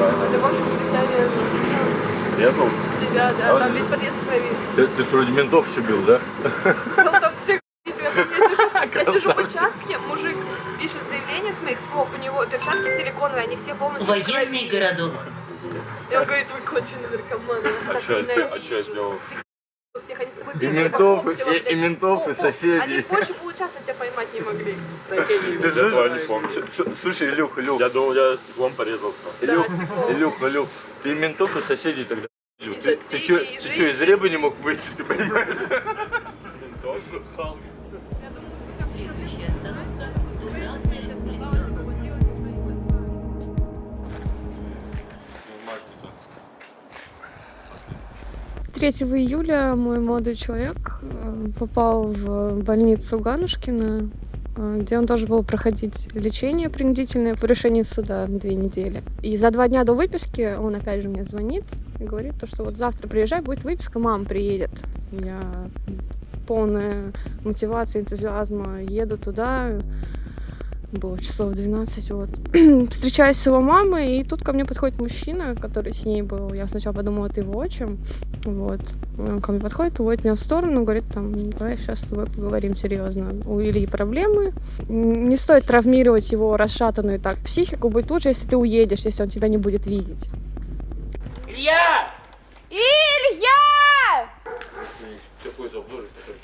Это вам ты себя резал. Резал? Себя, да. Там весь подъезд проверил. Ты, ты ж вроде ментов все бил, да? Ну, там все видели, как я сижу, я сижу в участке, мужик пишет заявление с моих слов, у него перчатки силиконовые, они все полностью в Военный городок. И он говорит, вы конченый наркоман, я вас А так что я ненавижу. сделал? Всех они с тобой И ментов, и- и ментов, и соседей. Они больше получаса тебя поймать не могли. Ты Я этого не помню. С- Слушай, Илюх, Илюх, Я думал, я стеклом порезался. Илюх. Илюх, Илюх, ты ментов и соседей тогда. И Ты, ты чё, и ты чё, из ребы не мог выйти, ты понимаешь? Следующая остановка – 3 июля мой молодой человек э, попал в больницу Ганушкина, э, где он должен был проходить лечение принудительное по решению суда две недели. И за два дня до выписки он опять же мне звонит и говорит, то, что вот завтра приезжай, будет выписка, мама приедет. Я полная мотивация, энтузиазма еду туда, было часов 12, вот. Встречаюсь с его мамой, и тут ко мне подходит мужчина, который с ней был. Я сначала подумала, это его отчим. Вот. Он ко мне подходит, уводит меня в сторону, говорит, там, давай сейчас с тобой поговорим серьезно. У Ильи проблемы. Не стоит травмировать его расшатанную так психику. Будет лучше, если ты уедешь, если он тебя не будет видеть. Илья! Илья! Какой забор, который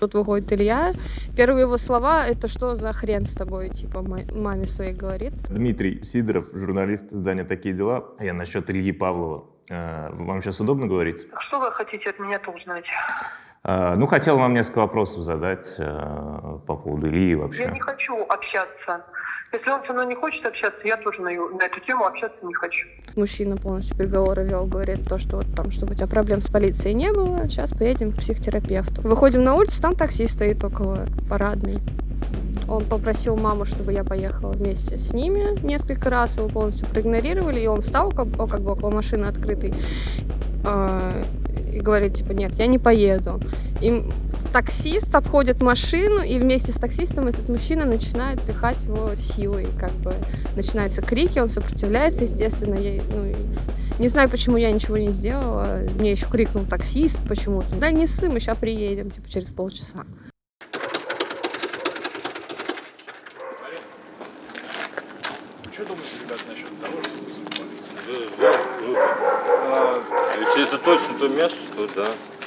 Тут выходит Илья. Первые его слова — это что за хрен с тобой, типа ма- маме своей говорит. Дмитрий Сидоров, журналист издания «Такие дела». Я насчет Ильи Павлова. Э, Вам сейчас удобно говорить? Что вы хотите от меня-то узнать? Э, Ну, хотел вам несколько вопросов задать э, по поводу Ильи и Я вообще. не хочу общаться. Если он со мной не хочет общаться, я тоже на, на эту тему общаться не хочу. Мужчина полностью переговоры вел, говорит то, что вот там, чтобы у тебя проблем с полицией не было, сейчас поедем к психотерапевту. Выходим на улицу, там такси стоит около парадной. Он попросил маму, чтобы я поехала вместе с ними несколько раз, его полностью проигнорировали, и он встал как, как бы около машины открытой э, и говорит, типа, нет, я не поеду. И таксист обходит машину, и вместе с таксистом этот мужчина начинает пихать его силой, как бы начинаются крики, он сопротивляется, естественно, я, ну, не знаю, почему я ничего не сделала, мне еще крикнул таксист почему-то, да не ссы, мы сейчас приедем, типа, через полчаса. Что думаете, ребят, насчет того, что вызвать полицию? Да, да, круто. А, Если это точно то место, то да.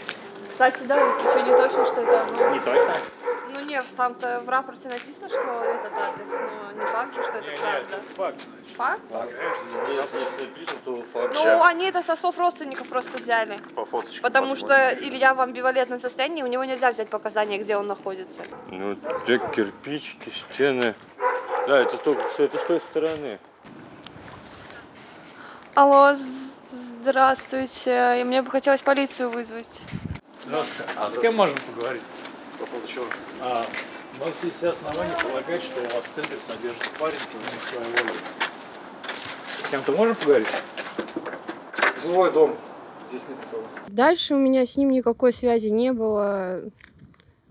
Кстати, да, ведь еще не точно, что это оно. Не точно? Ну нет, там-то в рапорте написано, что этот адрес, но не факт же, что это правда. факт. Факт? Если если написано, то факт. Ну, они это со слов родственников просто взяли. По фоточкам Потому что посмотрим. Илья в амбивалентном состоянии, у него нельзя взять показания, где он находится. Ну, те кирпичики, стены. Да, это только с этой с той стороны. Алло, здравствуйте. И мне бы хотелось полицию вызвать. Здравствуйте. А с кем можем поговорить? По поводу чего? А, у нас есть все основания полагать, что у вас в центре содержится парень, который своей воли. С кем-то можем поговорить? Жилой дом. Здесь нет такого. Дальше у меня с ним никакой связи не было.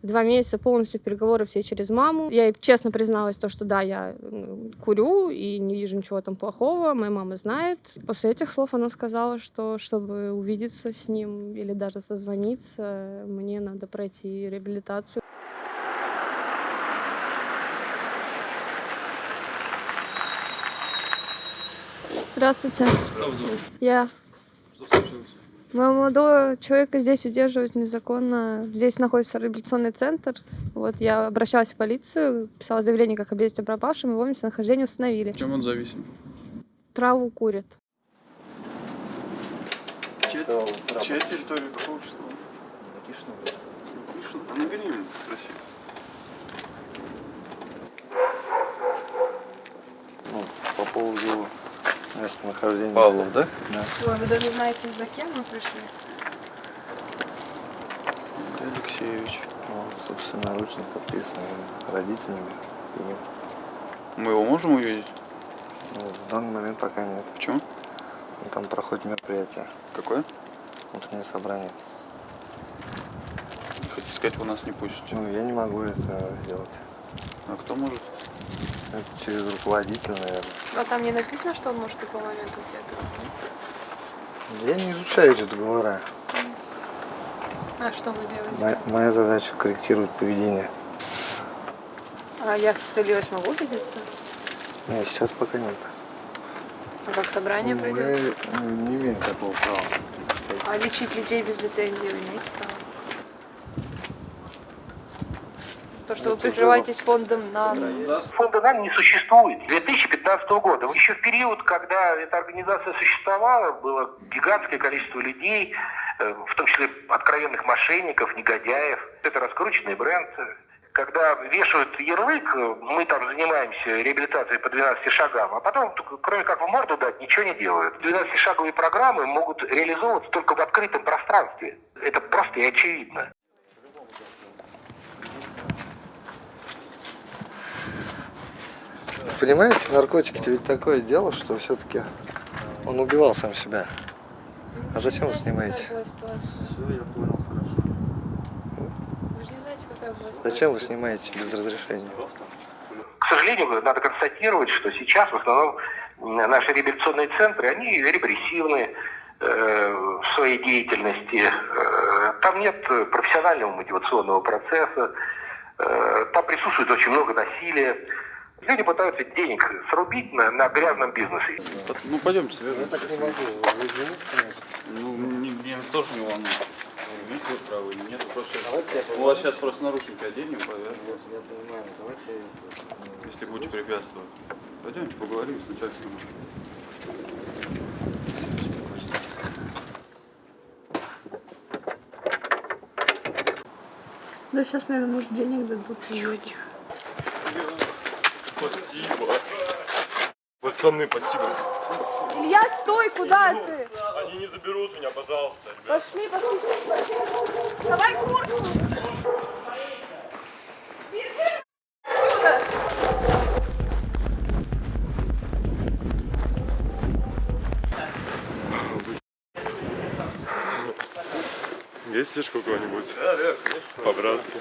Два месяца полностью переговоры все через маму. Я ей честно призналась, то, что да, я ну, курю и не вижу ничего там плохого. Моя мама знает. После этих слов она сказала, что чтобы увидеться с ним или даже созвониться, мне надо пройти реабилитацию. Здравствуйте. Зовут? Я. Что случилось? Моего молодого человека здесь удерживают незаконно. Здесь находится реабилитационный центр. Вот я обращалась в полицию, писала заявление как о бедствии пропавшем, его местонахождение установили. Чем он зависим? Траву курит. Чья, чья территория какого числа? Никишина. А набери ему, спроси. Ну, по поводу местонахождения. Павлов, да? Да. Ой, вы даже знаете, за кем мы пришли? Алексеевич. Вот, собственноручно подписан родителями. И, Мы его можем увидеть? ну, в данный момент пока нет. Почему? Ну, Там проходит мероприятие, Какое? утреннее собрание. Хотите сказать, вы нас не пустите? Ну, я не могу это сделать. А кто может? Это через руководителя, наверное. А там не написано, что он может в любой момент уйти? Я не изучаю эти договора. А что вы делаете? Моя, моя задача корректировать поведение. А я с Ильей смогу видеться? Нет, сейчас пока нет. А как собрание Мы пройдет? э, не имеем такого права. А лечить людей без лицензии вы имеете право? То, что вы прикрываетесь фондом на... Фонда НАМ не существует. 2015 года. Еще в период, когда эта организация существовала, было гигантское количество людей, э, в том числе откровенных мошенников, негодяев. Это раскрученный бренд. Когда вешают ярлык, э, мы там занимаемся реабилитацией по 12 шагам, а потом, кроме как в морду дать, ничего не делают. 12-шаговые программы могут реализовываться только в открытом пространстве. Это просто и очевидно. Понимаете, наркотики это ведь такое дело, что все-таки он убивал сам себя. А зачем вы снимаете? Все, я понял, хорошо. Вы же не знаете, какая. Зачем вы снимаете без разрешения? К сожалению, надо констатировать, что сейчас в основном наши реабилитационные центры, они репрессивны э, в своей деятельности. Э, там нет профессионального мотивационного процесса, э, там присутствует очень много насилия. Люди пытаются денег срубить на, на грязном бизнесе. Ну, пойдемте, свяжемся. Я так не могу. Вы извините, конечно. Ну, мне, меня тоже не волнует. Имеете вы право или нет? Просто сейчас, у вас сейчас просто наручники оденем, повяжем. Я понимаю, давайте Если будете препятствовать. Пойдемте поговорим с начальством. Да сейчас, наверное, может, денег дадут. Тихо, Спасибо. Пацаны, спасибо. Илья, стой, куда ты? Они не заберут меня, пожалуйста. Пошли, пошли. Давай куртку. Бежи отсюда. Есть фишка у кого-нибудь? Да, да, По-братски.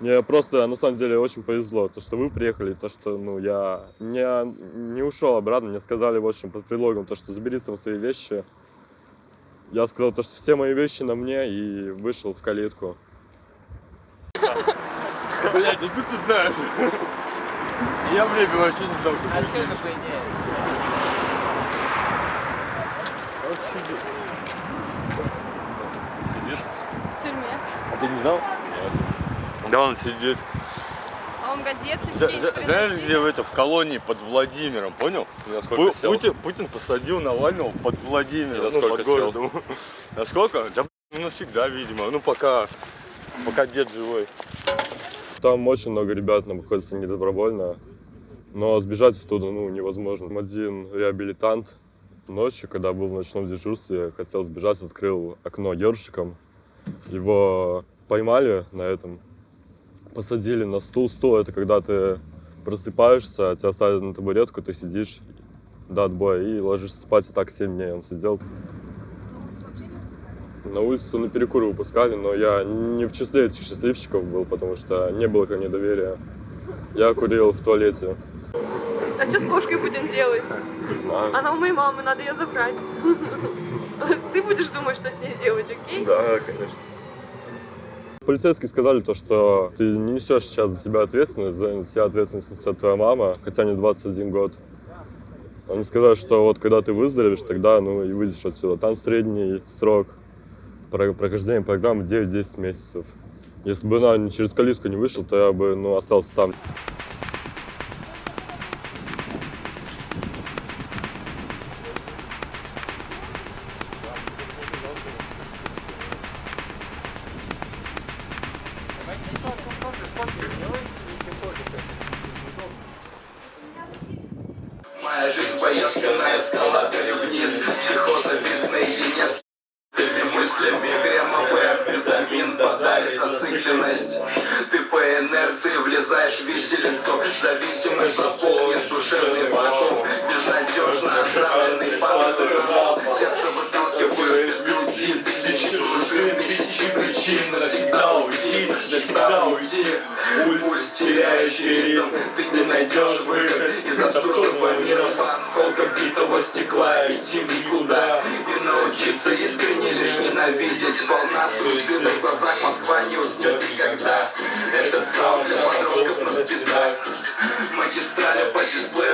Мне просто, на самом деле, очень повезло, то, что вы приехали, то, что, ну, я не, не ушел обратно, мне сказали, в общем, под предлогом, то, что забери там свои вещи. Я сказал, то, что все мои вещи на мне, и вышел в калитку. Блядь, откуда ты знаешь? Я время вообще не дал. А что это хуйня? Сидит? В тюрьме. А ты не знал? Да, он сидит. А он газеты Знаешь, где в это, в колонии под Владимиром, понял? Пу- Путин, Путин посадил Навального под Владимиром, ну, насколько под сел? городом. Насколько? Да, ну, навсегда, видимо. Ну, пока, пока дед живой. Там очень много ребят находится недобровольно, но сбежать оттуда ну, невозможно. Один реабилитант ночью, когда был в ночном дежурстве, хотел сбежать, открыл окно ёршиком. Его поймали на этом, посадили на стул. Стул — это когда ты просыпаешься, тебя садят на табуретку, ты сидишь до отбоя и ложишься спать. И так 7 дней он сидел. На улицу на перекуры выпускали, но я не в числе этих счастливчиков был, потому что не было ко мне доверия. Я курил в туалете. А что с кошкой будем делать? Не знаю. Она у моей мамы, надо ее забрать. Ты будешь думать, что с ней делать, окей? Да, конечно. Полицейские сказали то, что ты не несешь сейчас за себя ответственность, за себя ответственность несет твоя мама, хотя мне 21 год. Они сказали, что вот когда ты выздоровеешь, тогда ну и выйдешь отсюда. Там средний срок про- прохождения программы 9-10 месяцев. Если бы она не- через калитку не вышел, то я бы ну, остался там. Инерции влезаешь в виселицу Зависимость заполнит душевный вакуум Безнадежно навсегда уйти Пульс, теряющий ритм. Ты не найдешь выход из абсурдного мира По осколкам битого стекла Идти в никуда. И научиться искренне лишь ненавидеть Волна суицида в глазах Москва не уснет никогда. Этот саунд для подростков на спидах Магистрали по дисплею